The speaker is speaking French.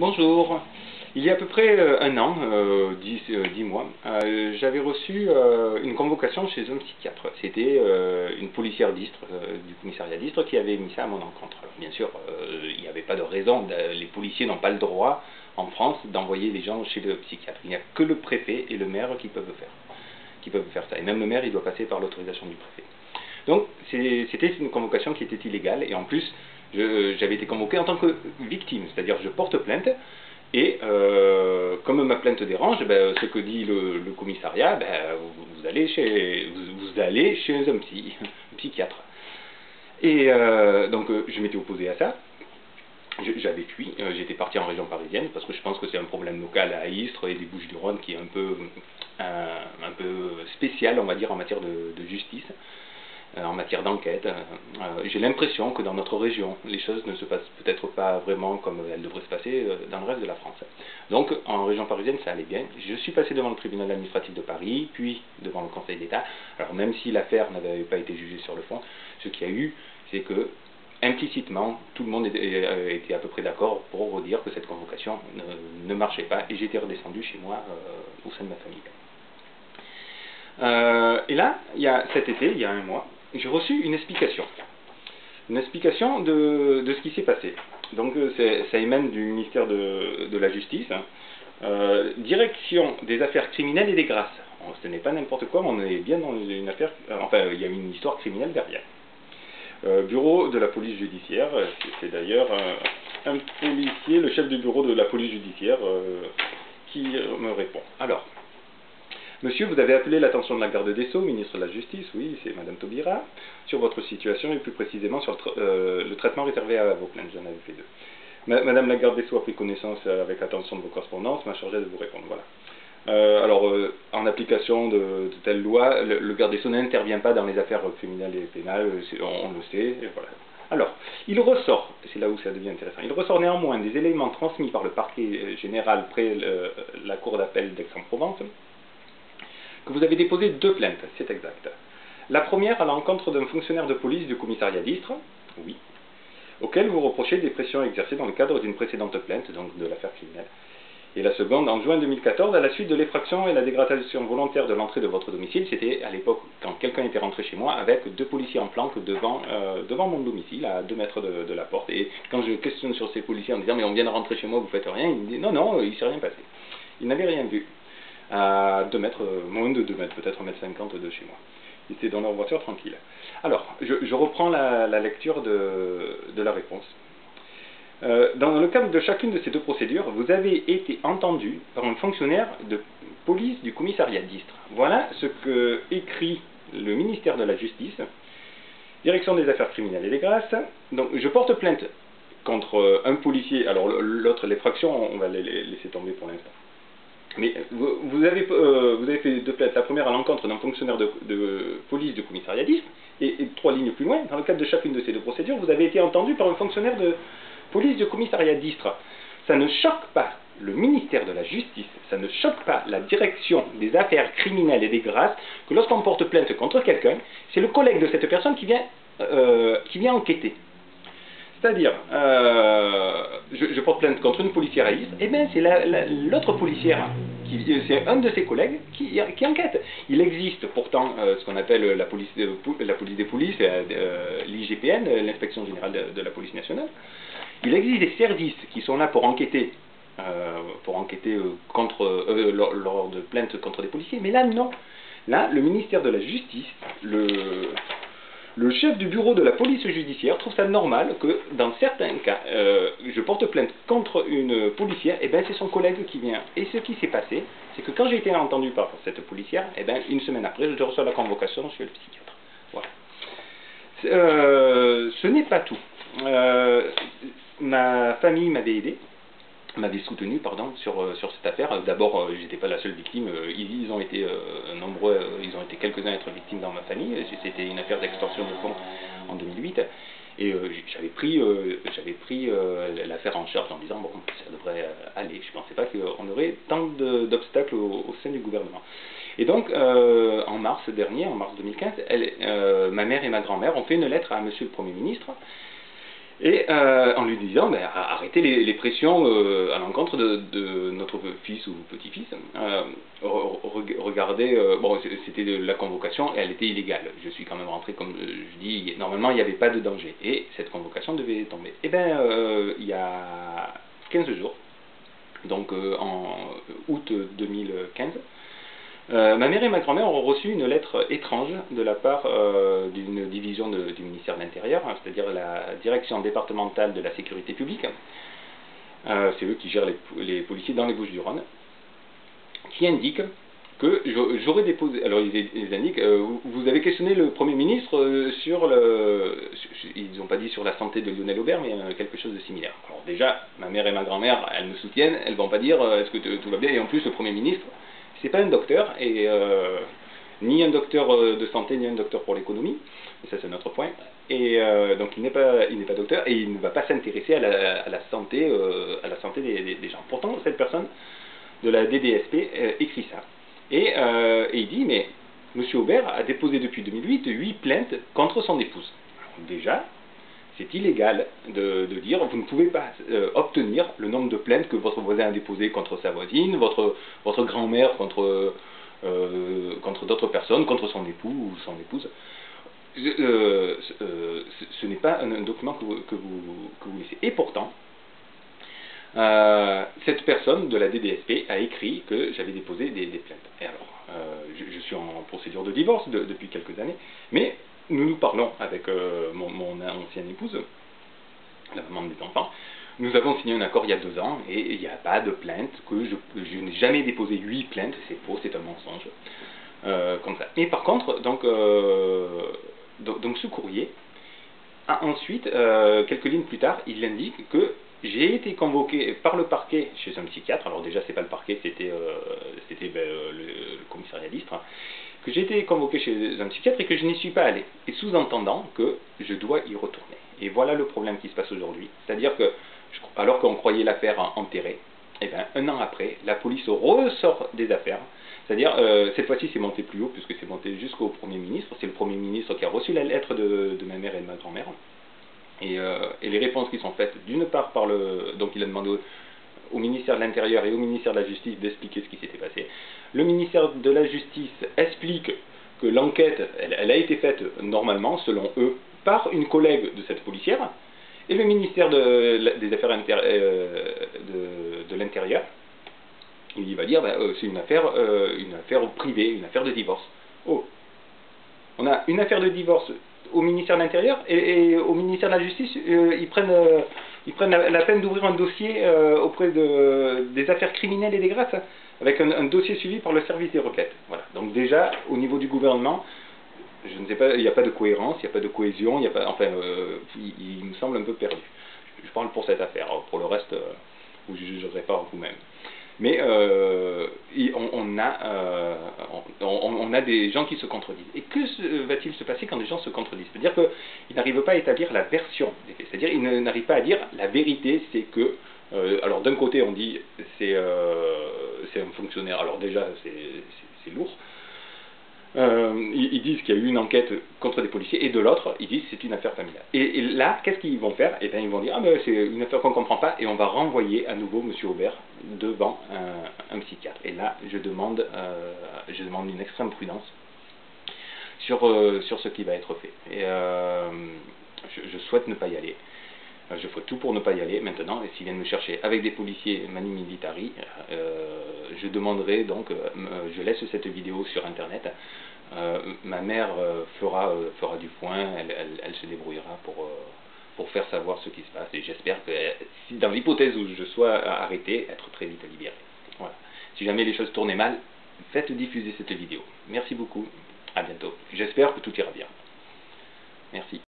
Bonjour. Il y a à peu près euh, un an, euh, dix, euh, dix, mois, euh, j'avais reçu euh, une convocation chez un psychiatre. C'était une policière d'Istre, du commissariat d'Istre, qui avait mis ça à mon encontre. Bien sûr, il n'y avait pas de raison, les policiers n'ont pas le droit en France d'envoyer des gens chez le psychiatre. Il n'y a que le préfet et le maire qui peuvent faire, qui peuvent faire ça. Et même le maire, il doit passer par l'autorisation du préfet. Donc, c'était une convocation qui était illégale, et en plus, j'avais été convoqué en tant que victime, c'est-à-dire je porte plainte, et euh, comme ma plainte dérange, ben, ce que dit le, commissariat, ben, vous, allez chez, vous, allez chez un, psy, un psychiatre. Et euh, donc euh, je m'étais opposé à ça. J'avais fui, euh, j'étais parti en région parisienne parce que je pense que c'est un problème local à Istres et des Bouches-du-Rhône qui est un peu, un, peu spécial, on va dire, en matière de justice. Euh, en matière d'enquête. Euh, euh, j'ai l'impression que dans notre région, les choses ne se passent peut-être pas vraiment comme elles devraient se passer dans le reste de la France. Donc, en région parisienne, ça allait bien. Je suis passé devant le tribunal administratif de Paris, puis devant le Conseil d'État. Alors, même si l'affaire n'avait pas été jugée sur le fond, ce qu'il y a eu, c'est que implicitement, tout le monde était à peu près d'accord pour vous dire que cette convocation ne, marchait pas, et j'étais redescendu chez moi au sein de ma famille. Et là, il y a, cet été, il y a un mois, j'ai reçu une explication. Une explication de, ce qui s'est passé. Donc euh, ça émane du ministère de, la Justice. Hein. Euh, direction des affaires criminelles et des grâces. Ce n'est pas n'importe quoi, mais on est bien dans une affaire... Euh, enfin, il y a une histoire criminelle derrière. Bureau de la police judiciaire, c'est d'ailleurs un, policier, le chef du bureau de la police judiciaire, qui me répond. Alors, Monsieur, vous avez appelé l'attention de la garde des Sceaux, ministre de la Justice, oui, c'est Madame Taubira, sur votre situation et plus précisément sur le, euh, traitement réservé à vos plaintes. J'en avais fait deux. Ma Madame la garde des Sceaux a pris connaissance avec attention de vos correspondances, m'a chargé de vous répondre. Voilà. Euh, alors, euh, en application de, telle loi, le, garde des Sceaux n'intervient pas dans les affaires criminelles et pénales, on, le sait, voilà. Alors, il ressort, c'est là où ça devient intéressant, il ressort néanmoins des éléments transmis par le parquet général près la cour d'appel d'Aix-en-Provence, vous avez déposé deux plaintes, c'est exact. La première à l'encontre d'un fonctionnaire de police du commissariat d'Istre, oui, auquel vous reprochez des pressions exercées dans le cadre d'une précédente plainte, donc de l'affaire criminelle. Et la seconde, en juin 2014, à la suite de l'effraction et la dégradation volontaire de l'entrée de votre domicile, c'était à l'époque quand quelqu'un était rentré chez moi avec deux policiers en planque devant, euh, devant mon domicile, à deux mètres de, la porte. Et quand je questionne sur ces policiers en disant mais on vient de rentrer chez moi, vous faites rien, ils me disent non, non, il ne s'est rien passé. Ils n'avaient rien vu à 2 mètres, euh, moins de 2 mètres, peut-être 1 mètre 50 de chez moi. Ils étaient dans leur voiture tranquille. Alors, je, reprends la, lecture de, la réponse. Euh, dans le cadre de chacune de ces deux procédures, vous avez été entendu par un fonctionnaire de police du commissariat d'Istre. Voilà ce que écrit le ministère de la Justice, Direction des affaires criminelles et des grâces. Donc, je porte plainte contre un policier, alors l'autre, l'effraction, on va les laisser tomber pour l'instant. Mais vous, vous, avez, euh, vous avez fait deux plaintes. La première à l'encontre d'un fonctionnaire de, police du commissariat d'Istres, et, et, trois lignes plus loin, dans le cadre de chacune de ces deux procédures, vous avez été entendu par un fonctionnaire de police du commissariat d'Istres. Ça ne choque pas le ministère de la Justice, ça ne choque pas la direction des affaires criminelles et des grâces que lorsqu'on porte plainte contre quelqu'un, c'est le collègue de cette personne qui vient, euh, qui vient enquêter. C'est-à-dire, euh, je, porte plainte contre une policière à Istres, et bien c'est l'autre policière, c'est un de ses collègues qui, enquête. Il existe pourtant euh, ce qu'on appelle la police, la police des polices, euh, l'IGPN, l'inspection générale de, la police nationale. Il existe des services qui sont là pour enquêter, euh, pour enquêter contre, lors, lors de plaintes contre des policiers, mais là non. Là, le ministère de la Justice, le, le chef du bureau de la police judiciaire trouve ça normal que, dans certains cas, euh, je porte plainte contre une policière, et bien c'est son collègue qui vient. Et ce qui s'est passé, c'est que quand j'ai été entendu par cette policière, et bien une semaine après, je reçois la convocation chez le psychiatre. Voilà. Euh, ce n'est pas tout. Euh, ma famille m'avait aidé, m'avait soutenu pardon sur euh, sur cette affaire. D'abord, euh, j'étais pas la seule victime. Euh, ils, ont été nombreux, ils ont été quelques-uns à être victimes dans ma famille. C'était une affaire d'extorsion de fonds en 2008. Et j'avais pris j'avais pris l'affaire en charge en disant bon ça devrait aller. Je pensais pas qu'on aurait tant d'obstacles au, sein du gouvernement. Et donc en mars dernier, en mars 2015, elle, ma mère et ma grand-mère ont fait une lettre à Monsieur le Premier ministre et euh, en lui disant ben, arrêtez les, pressions euh, à l'encontre de, notre fils ou petit-fils. Euh, regardez, bon, c'était la convocation et elle était illégale. Je suis quand même rentré, comme je dis, normalement il n'y avait pas de danger et cette convocation devait tomber. Et eh bien, il y a 15 jours, donc en août 2015, euh, ma mère et ma grand-mère ont reçu une lettre étrange de la part euh, d'une division du ministère de l'Intérieur, hein, c'est-à-dire la direction départementale de la sécurité publique. Euh, c'est eux qui gèrent les, policiers dans les Bouches-du-Rhône, qui indique que j'aurais déposé. Alors ils, indiquent, vous avez questionné le Premier ministre sur le. Ils n'ont pas dit sur la santé de Lionel Aubert, mais quelque chose de similaire. Alors déjà, ma mère et ma grand-mère, elles me soutiennent, elles ne vont pas dire est-ce que tout va bien, et en plus le Premier ministre c'est pas un docteur, et euh, ni un docteur euh, de santé, ni un docteur pour l'économie, ça c'est notre point, et euh, donc il n'est pas, pas docteur, et il ne va pas s'intéresser à la, santé, à la santé des, gens. Pourtant, cette personne de la DDSP écrit ça, et, il dit, mais M. Aubert a déposé depuis 2008 8 plaintes contre son épouse. déjà, c'est illégal de, dire vous ne pouvez pas euh, obtenir le nombre de plaintes que votre voisin a déposé contre sa voisine, votre, grand-mère contre, euh, contre d'autres personnes, contre son époux ou son épouse. Euh, ce, n'est pas un, document que vous, que, vous, laissez. Et pourtant, cette personne de la DDSP a écrit que j'avais déposé des, plaintes. Et alors, je, suis en procédure de divorce depuis quelques années, mais nous nous parlons avec euh, mon, ancienne épouse, la maman des enfants. Nous avons signé un accord il y a deux ans et il n'y a pas de plainte, que je, n'ai jamais déposé huit plaintes, c'est faux, c'est un mensonge. Euh, comme ça. Mais par contre, donc, euh, donc, ce courrier a ensuite, quelques lignes plus tard, il indique que j'ai été convoqué par le parquet chez un psychiatre. Alors déjà, c'est pas le parquet, c'était ben, le, le, commissariat d'Istre que j'ai été convoqué chez un psychiatre et que je n'y suis pas allé. Et sous-entendant que je dois y retourner. Et voilà le problème qui se passe aujourd'hui. C'est-à-dire que, alors qu'on croyait l'affaire enterrée, et eh bien, un an après, la police ressort des affaires. C'est-à-dire, euh, cette fois-ci, c'est monté plus haut, puisque c'est monté jusqu'au Premier ministre. C'est le Premier ministre qui a reçu la lettre de, ma mère et de ma grand-mère. Et, euh, et, les réponses qui sont faites, d'une part par le... Donc il a demandé au ministère de l'Intérieur et au ministère de la Justice d'expliquer ce qui s'était passé. Le ministère de la Justice explique que l'enquête, elle, a été faite normalement, selon eux, par une collègue de cette policière, et le ministère des Affaires euh, de, l'Intérieur, il va dire, ben, euh, c'est une affaire, euh, une affaire privée, une affaire de divorce. Oh, on a une affaire de divorce au ministère de l'Intérieur et, au ministère de la Justice, ils prennent ils prennent la, peine d'ouvrir un dossier euh, auprès de, des affaires criminelles et des grâces, avec un, dossier suivi par le service des requêtes. Voilà. Donc déjà, au niveau du gouvernement, je ne sais pas, il n'y a pas de cohérence, il n'y a pas de cohésion, il y a pas, enfin, euh, il, me semble un peu perdu. Je parle pour cette affaire. Pour le reste, euh, vous jugerez pas vous-même. Mais on, a, euh, on, a des gens qui se contredisent. Et que va-t-il se passer quand des gens se contredisent? C'est-à-dire qu'ils n'arrivent pas à établir la version des faits. C'est-à-dire qu'ils n'arrivent pas à dire la vérité, c'est que... Euh, alors d'un côté on dit c'est un fonctionnaire, alors déjà c'est lourd, euh, ils, disent qu'il y a eu une enquête contre des policiers, et de l'autre, ils disent que c'est une affaire familiale. Et, là, qu'est-ce qu'ils vont faire? Eh bien, ils vont dire, ah ben c'est une affaire qu'on ne comprend pas, et on va renvoyer à nouveau M. Aubert devant un, psychiatre. Et là, je demande, euh, je demande une extrême prudence sur, euh, sur ce qui va être fait. Et je, je, souhaite ne pas y aller. Je ferai tout pour ne pas y aller maintenant, et s'ils viennent me chercher avec des policiers manu militari, je demanderai donc, je laisse cette vidéo sur internet, euh, ma mère euh, fera, euh, fera du point, elle, elle, se débrouillera pour, pour faire savoir ce qui se passe. Et j'espère que, si, dans l'hypothèse où je sois arrêté, être très vite libéré. Voilà. Si jamais les choses tournaient mal, faites diffuser cette vidéo. Merci beaucoup, à bientôt. J'espère que tout ira bien. Merci.